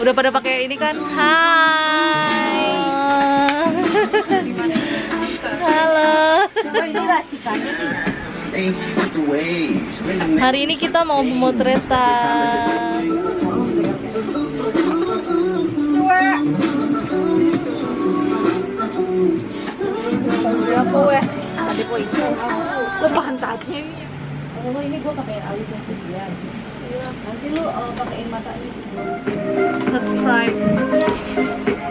Udah pada pakai ini kan? Hai. Halo. Hari ini kita mau pemotretan. Ini pakai. Nanti lu uh. Subscribe.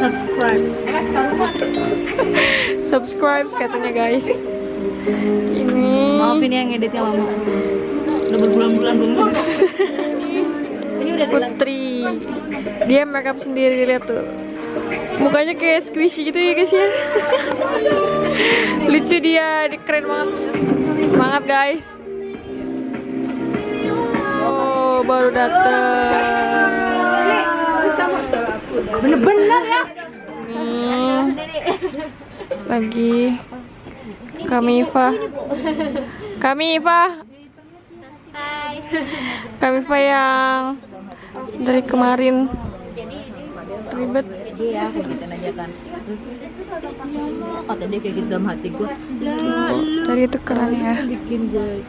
Subscribe. Subscribe katanya guys. Ini. Maafin ya ngeditnya lama. Udah berbulan-bulan belum ngedit. Ini udah Putri. Dia makeup sendiri lihat tuh. Mukanya kayak squishy gitu ya guys ya. Lucu dia, keren banget. Semangat guys. Oh, baru dateng. Bener-bener ya. Nih. Lagi kami Iva. Kami Iva. Kami Iva yang dari kemarin ribet. Iya, gitu aja kan. Terus kata dia kayak gitu dalam hati gue. Tadi itu keren ya. Bikin gue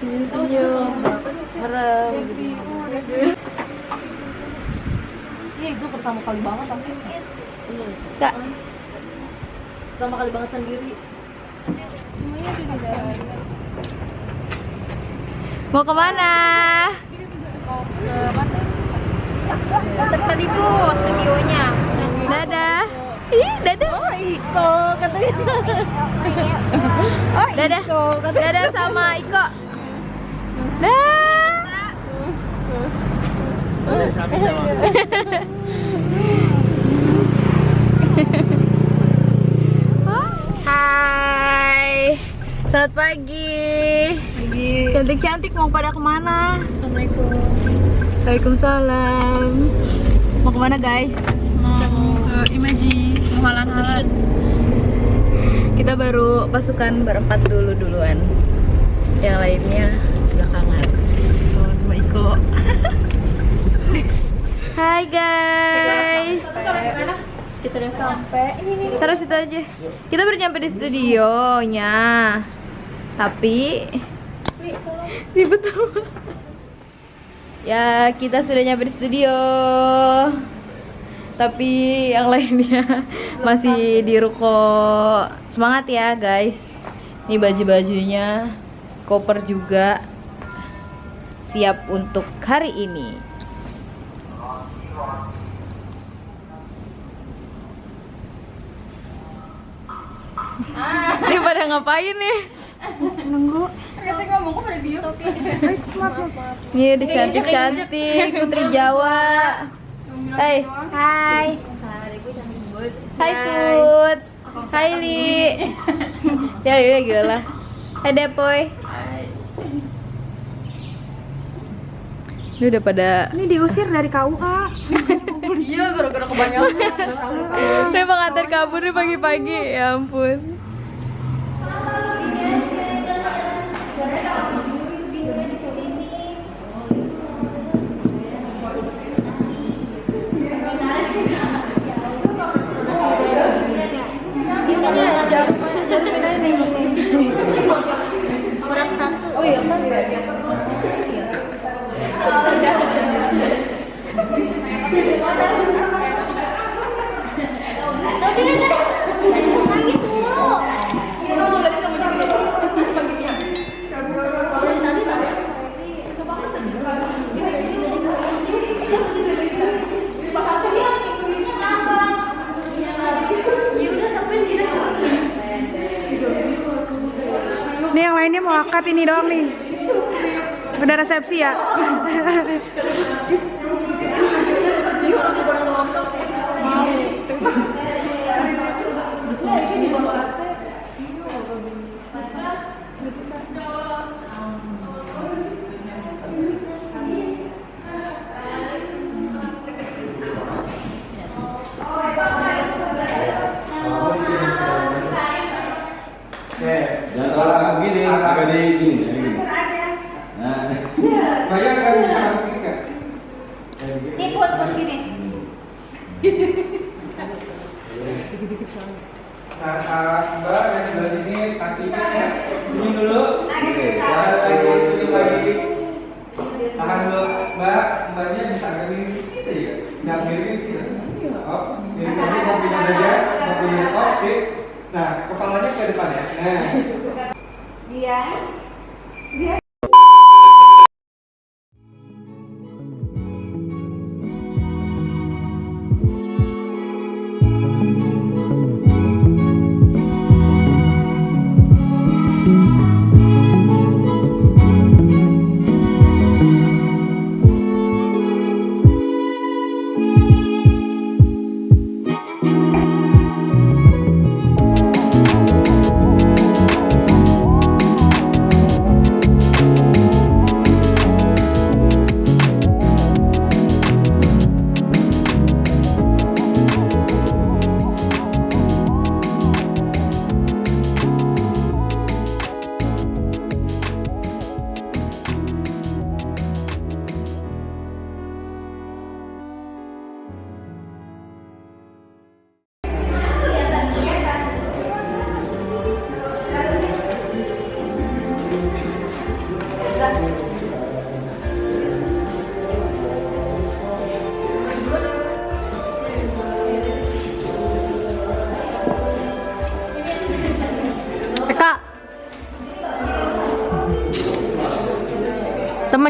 Senyum-senyum. Merem. Iya, itu pertama kali banget tapi Kak, pertama kali banget sendiri. mau ke mana? Tempat itu studionya. Dadah. Ih, dadah. Oh, Iko katanya. Oh, Dadah. Dadah sama Iko. Dah. Hai. Selamat pagi. Cantik-cantik mau pada ke mana? Assalamualaikum. Waalaikumsalam. Mau ke mana guys? Mau ke Imaji, mau halan Kita baru pasukan berempat dulu duluan. Yang lainnya belakangan. Oh, sama Iko. Hai guys. Kita udah sampai. Ini Terus itu aja. Kita baru nyampe di studionya. Tapi ribet tuh. Ya, kita sudah nyampe di studio. Tapi yang lainnya masih di ruko. Semangat ya, guys. Ini baju-bajunya, koper juga siap untuk hari ini. Ini pada ngapain nih? Ini udah cantik-cantik Putri Jawa. Hai. Hai. Hai Put. Hai Li. Ya Li lagi lah. Hai Depoy. Ini udah pada Ini diusir dari KUA. Iya, gara-gara kebanyakan. Dia pengantar kabur nih pagi-pagi. Ya ampun. Akad ini doang nih. Udah resepsi ya. Ini buat buat gini. Nah, ah, Mbak yang sebelah sini kakinya ya. Ini dulu. Tahan lagi, sini lagi. Tahan dulu, Mbak. Mbaknya bisa miring sedikit aja. Nggak miring sih. Oh, miring aja, kakinya saja. Kakinya, oke. Nah, kepalanya ke depan ya. Nah. Eka.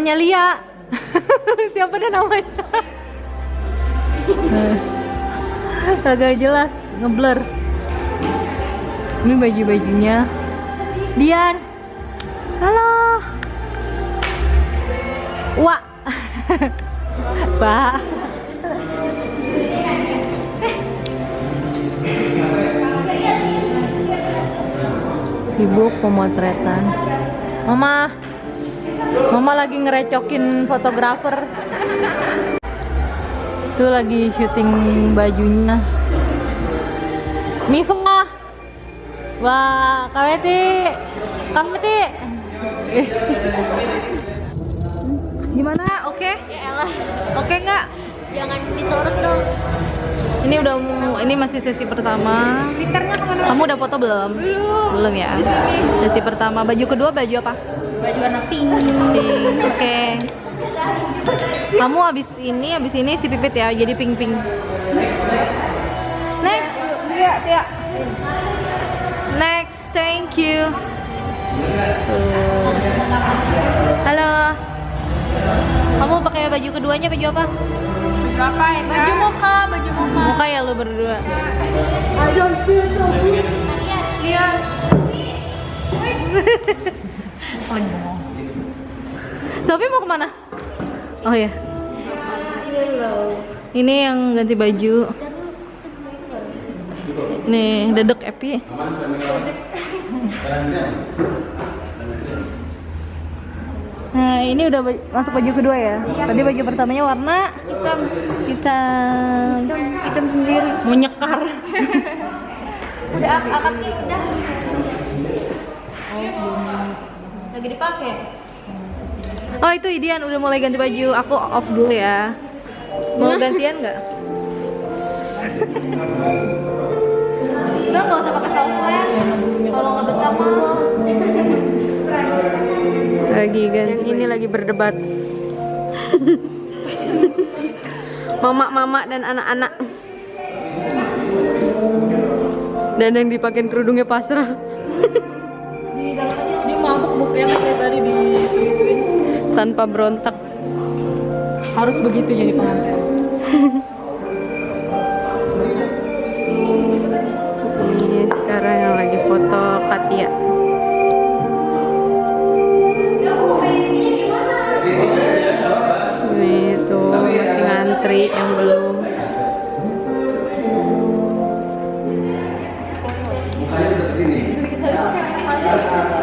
Temennya Lia. Siapa dia namanya? Agak jelas, ngeblur. Ini baju-bajunya. Dian. Halo. Wah. Pak. Sibuk pemotretan. Mama. Mama lagi ngerecokin fotografer. Itu lagi syuting bajunya. Mifa. Wah, Kaweti. Kaweti. Gimana? Oke? Ya elah, Oke nggak? jangan disorot dong. Ini udah ini masih sesi pertama. Kamu udah foto belum? Belum. Belum ya? Di sini. Sesi pertama. Baju kedua baju apa? Baju warna pink. Pink. Oke. Kamu habis ini, habis ini si pipit ya, jadi pink pink. Next. Tia, Tia. Next, thank you. Tuh. Halo. Kamu pakai baju keduanya baju apa? Baju apa ya? Baju muka, baju muka. Muka ya lu berdua. Lihat. Sofi mau ke mana? Oh ya. Ini yang ganti baju. Nih, dedek Epi. Nah, ini udah masuk baju kedua ya. Tadi baju pertamanya warna hitam. Hitam. Hitam sendiri. Mau nyekar. Udah akadnya udah. Lagi dipakai. Oh, itu Idian udah mulai ganti baju. Aku off dulu ya. Mau gantian nggak? Udah nggak usah pakai software. Kalau nggak betah mah. Lagi ganti. Ini lagi berdebat. Mama-mama dan anak-anak. Dan yang dipakein kerudungnya pasrah. Mukanya kayak tadi di Tanpa berontak. Harus begitu jadi pengantin. Ini sekarang yang lagi foto Katia. Ini tuh masih ngantri yang belum. Ngapain,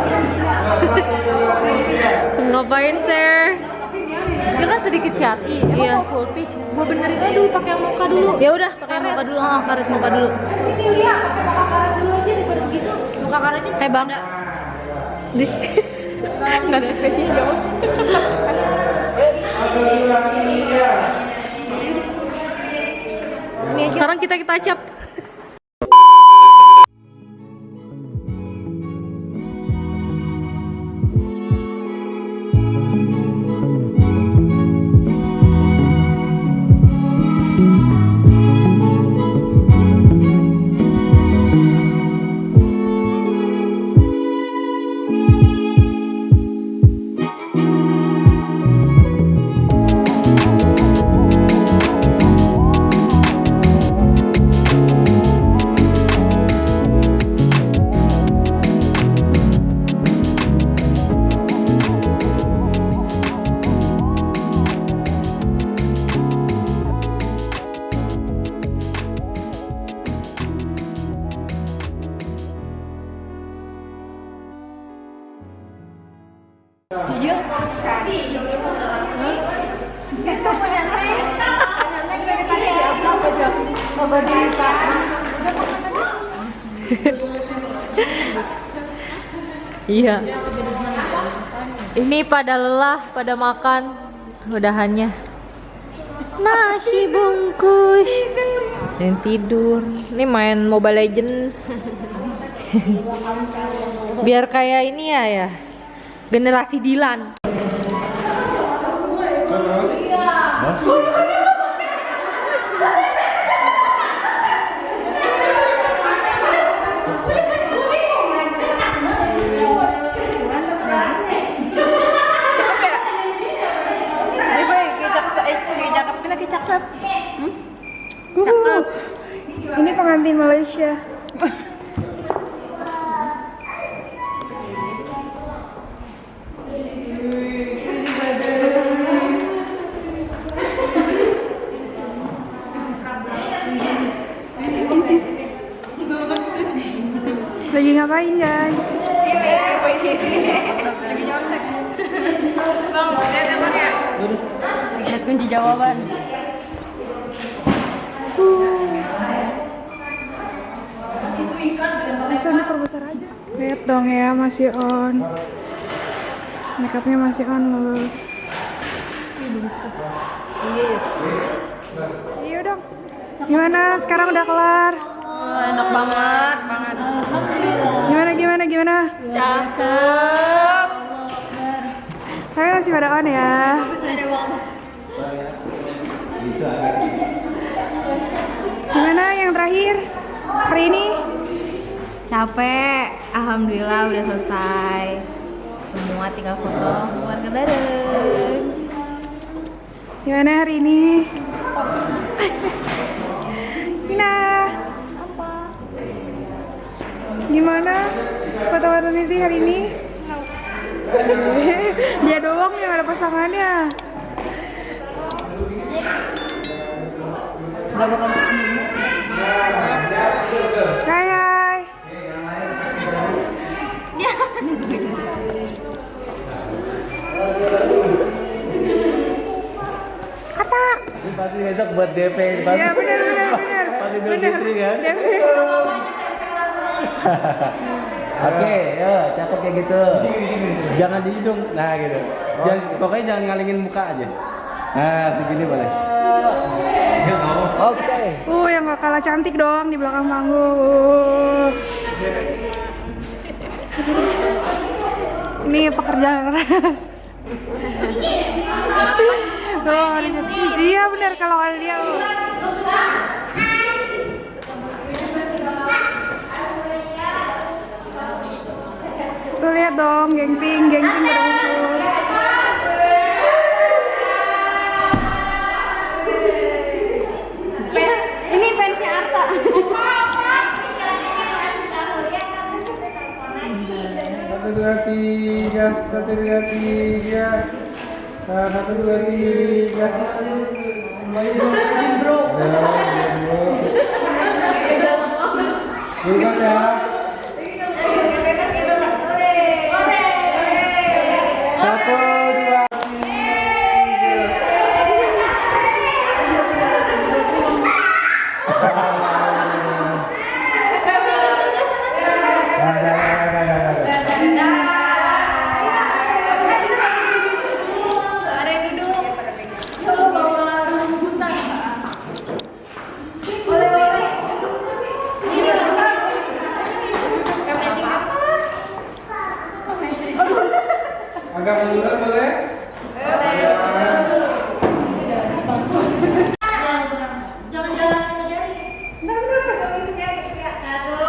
sedikit syar'i emang iya. mau full pitch? Gua benerin aja dulu pakai moka dulu. Ya udah pakai moka dulu. Ah karet moka dulu. Sini lihat moka karet dulu aja daripada begitu. Moka karetnya eh bang. di nggak ada ekspresinya jawab sekarang kita kita acap. Iya. Ini pada lelah, pada makan udahannya. Nasi bungkus dan tidur. Ini main Mobile Legend. Biar kayak ini ya ya. Generasi Dilan. Ini pengantin Malaysia. Lagi ngapain guys? Lihat kunci jawaban. Bisa diperbesar aja. Lihat dong ya masih on. Makeupnya masih on loh. Iya dong. Gimana? Sekarang udah kelar. Enak banget, banget. Gimana gimana gimana? Cakep. Tapi masih pada on ya. Gimana yang terakhir? Hari ini? Capek, alhamdulillah udah selesai. Semua tinggal foto keluarga bareng. Gimana hari ini? Tina. Gimana foto-foto Niti hari ini? Dia doang yang ada pasangannya. Gak bakal ke sini. Hai hai. Kata. Pasti besok buat DP. Pasti, Iya benar benar benar. Pasti Idul Benar. Fitri kan? DP. Oke, ya cakep kayak gitu. Jangan di hidung, nah gitu. Jangan, pokoknya jangan ngalingin muka aja. Nah, segini boleh. Oke. Uh, yang gak kalah cantik dong di belakang panggung. Uh. Ini pekerja keras. Oh. Iya benar kalau ada dia. oh. Tuh lihat dong, geng pink, geng pink ngumpul. Ini fansnya Arta. Satu dua tiga, satu dua tiga, Nah, satu dua tiga. Bro. Bukan ya. Satu datos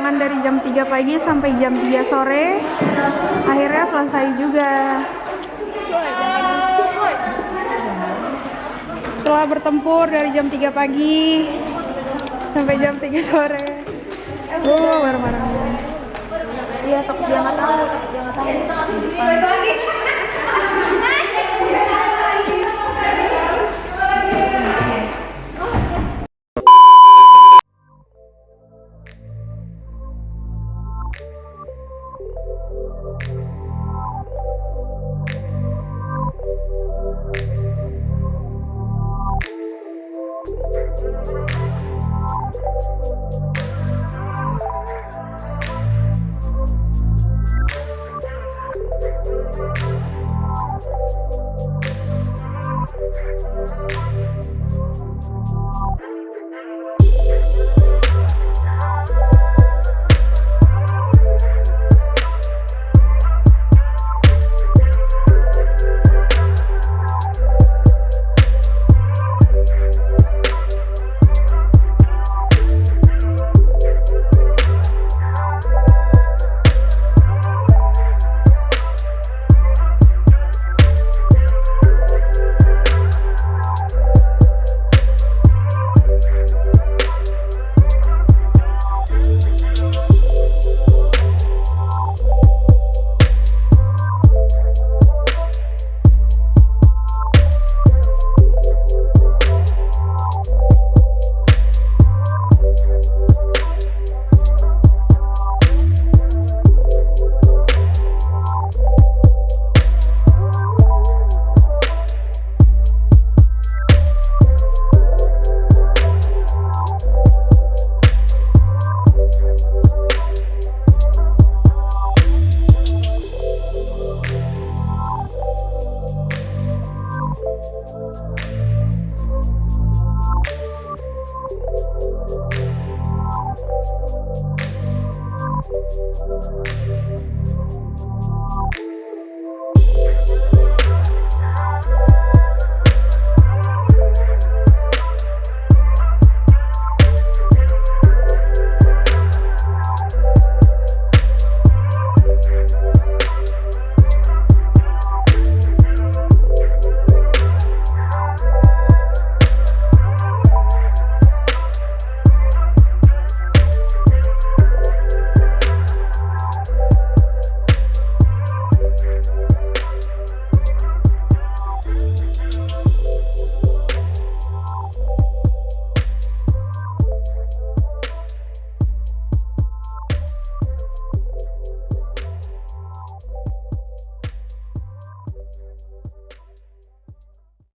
perjuangan dari jam 3 pagi sampai jam 3 sore, akhirnya selesai juga. Setelah bertempur dari jam 3 pagi sampai jam 3 sore. Oh, bareng-bareng. Iya, takut dia nggak tahu, dia nggak tahu. Thank